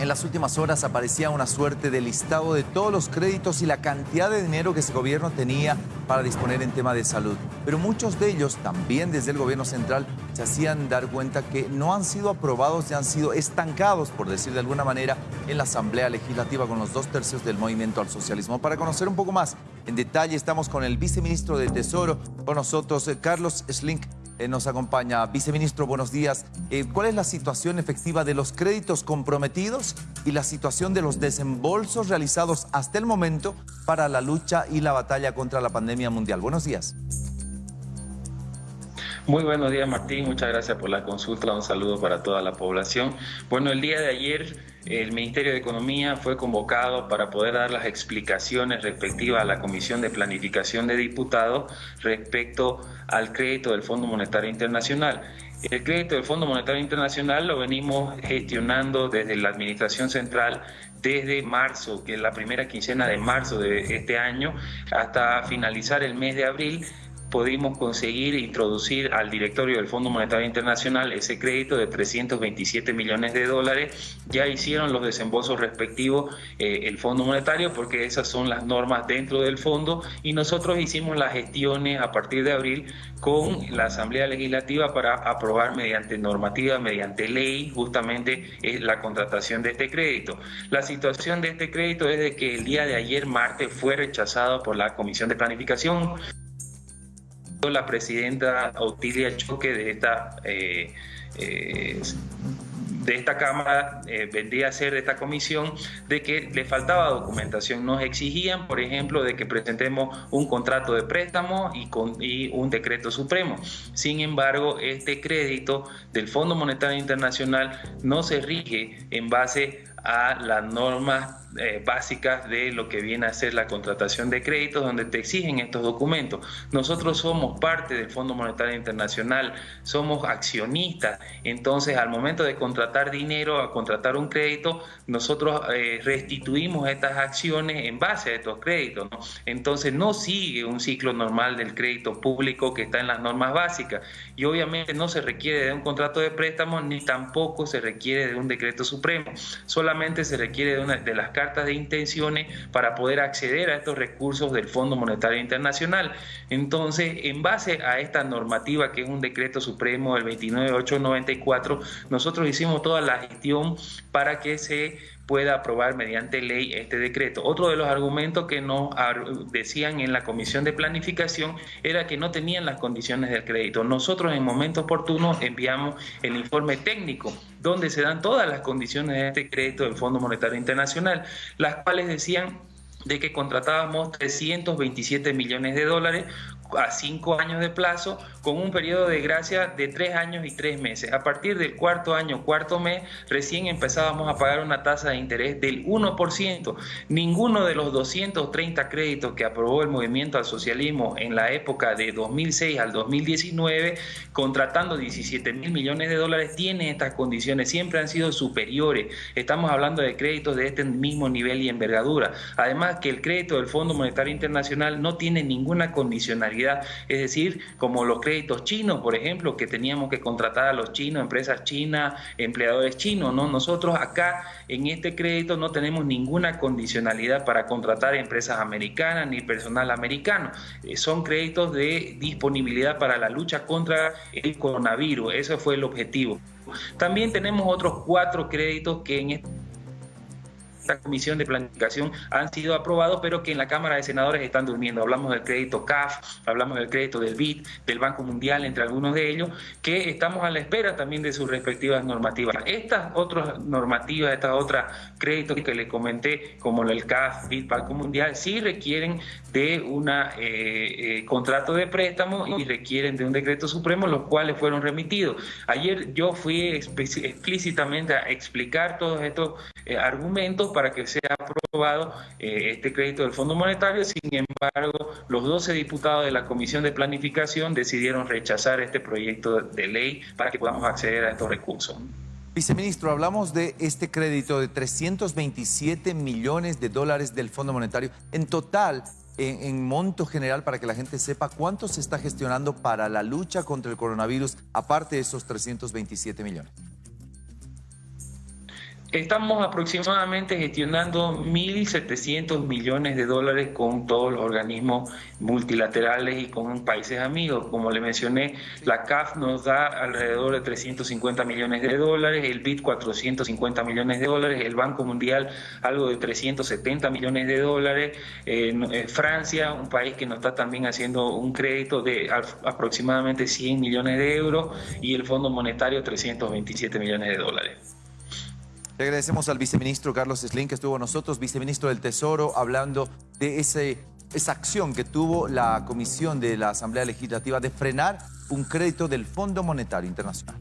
En las últimas horas aparecía una suerte de listado de todos los créditos y la cantidad de dinero que ese gobierno tenía para disponer en tema de salud. Pero muchos de ellos, también desde el gobierno central, se hacían dar cuenta que no han sido aprobados y han sido estancados, por decir de alguna manera, en la Asamblea Legislativa con los dos tercios del movimiento al socialismo. Para conocer un poco más en detalle, estamos con el viceministro de Tesoro, con nosotros, eh, Carlos Slink. Eh, nos acompaña. Viceministro, buenos días. Eh, ¿Cuál es la situación efectiva de los créditos comprometidos y la situación de los desembolsos realizados hasta el momento para la lucha y la batalla contra la pandemia mundial? Buenos días. Muy buenos días Martín, muchas gracias por la consulta, un saludo para toda la población. Bueno, el día de ayer el Ministerio de Economía fue convocado para poder dar las explicaciones respectivas a la Comisión de Planificación de Diputados respecto al crédito del Fondo Monetario Internacional. El crédito del Fondo Monetario Internacional lo venimos gestionando desde la Administración Central desde marzo, que es la primera quincena de marzo de este año, hasta finalizar el mes de abril pudimos conseguir introducir al directorio del Fondo Monetario Internacional ese crédito de 327 millones de dólares. Ya hicieron los desembolsos respectivos eh, el Fondo Monetario porque esas son las normas dentro del fondo y nosotros hicimos las gestiones a partir de abril con la Asamblea Legislativa para aprobar mediante normativa, mediante ley, justamente eh, la contratación de este crédito. La situación de este crédito es de que el día de ayer, martes, fue rechazado por la Comisión de Planificación la presidenta Otilia Choque de esta, eh, eh, de esta Cámara, eh, vendría a ser de esta comisión, de que le faltaba documentación. Nos exigían, por ejemplo, de que presentemos un contrato de préstamo y, con, y un decreto supremo. Sin embargo, este crédito del Fondo Monetario Internacional no se rige en base a las normas eh, básicas de lo que viene a ser la contratación de créditos, donde te exigen estos documentos. Nosotros somos parte del Fondo Monetario Internacional, somos accionistas, entonces al momento de contratar dinero, a contratar un crédito, nosotros eh, restituimos estas acciones en base a estos créditos. Entonces no sigue un ciclo normal del crédito público que está en las normas básicas y obviamente no se requiere de un contrato de préstamo ni tampoco se requiere de un decreto supremo se requiere de, una, de las cartas de intenciones para poder acceder a estos recursos del Fondo Monetario Internacional. Entonces, en base a esta normativa, que es un decreto supremo del 29894, nosotros hicimos toda la gestión para que se pueda aprobar mediante ley este decreto. Otro de los argumentos que nos decían en la Comisión de Planificación era que no tenían las condiciones del crédito. Nosotros en momento oportuno enviamos el informe técnico donde se dan todas las condiciones de este crédito del Fondo Monetario Internacional, las cuales decían de que contratábamos 327 millones de dólares a cinco años de plazo con un periodo de gracia de tres años y tres meses. A partir del cuarto año, cuarto mes, recién empezábamos a pagar una tasa de interés del 1%. Ninguno de los 230 créditos que aprobó el movimiento al socialismo en la época de 2006 al 2019, contratando 17 mil millones de dólares, tiene estas condiciones. Siempre han sido superiores. Estamos hablando de créditos de este mismo nivel y envergadura. Además que el crédito del Fondo Monetario Internacional no tiene ninguna condicionalidad es decir, como los créditos chinos, por ejemplo, que teníamos que contratar a los chinos, empresas chinas, empleadores chinos, ¿no? Nosotros acá en este crédito no tenemos ninguna condicionalidad para contratar empresas americanas ni personal americano. Eh, son créditos de disponibilidad para la lucha contra el coronavirus, ese fue el objetivo. También tenemos otros cuatro créditos que en este comisión de planificación han sido aprobados, pero que en la Cámara de Senadores están durmiendo. Hablamos del crédito CAF, hablamos del crédito del BID, del Banco Mundial, entre algunos de ellos, que estamos a la espera también de sus respectivas normativas. Estas otras normativas, estas otras créditos que les comenté, como el CAF, BID, Banco Mundial, sí requieren de un eh, eh, contrato de préstamo y requieren de un decreto supremo, los cuales fueron remitidos. Ayer yo fui explícitamente a explicar todos estos eh, argumentos para que sea aprobado eh, este crédito del Fondo Monetario. Sin embargo, los 12 diputados de la Comisión de Planificación decidieron rechazar este proyecto de ley para que podamos acceder a estos recursos. Viceministro, hablamos de este crédito de 327 millones de dólares del Fondo Monetario. En total, en, en, monto general, para que la gente sepa cuánto se está gestionando para la lucha contra el coronavirus, aparte de esos 327 millones. Estamos aproximadamente gestionando 1.700 millones de dólares con todos los organismos multilaterales y con países amigos. Como le mencioné, la CAF nos da alrededor de 350 millones de dólares, el BID 450 millones de dólares, el Banco Mundial algo de 370 millones de dólares, eh, Francia, un país que nos está también haciendo un crédito de aproximadamente 100 millones de euros y el Fondo Monetario 327 millones de dólares. Le agradecemos al viceministro Carlos Slim que estuvo con nosotros, viceministro del Tesoro, hablando de esa acción que tuvo la Comisión de la Asamblea Legislativa de frenar un crédito del Fondo Monetario Internacional.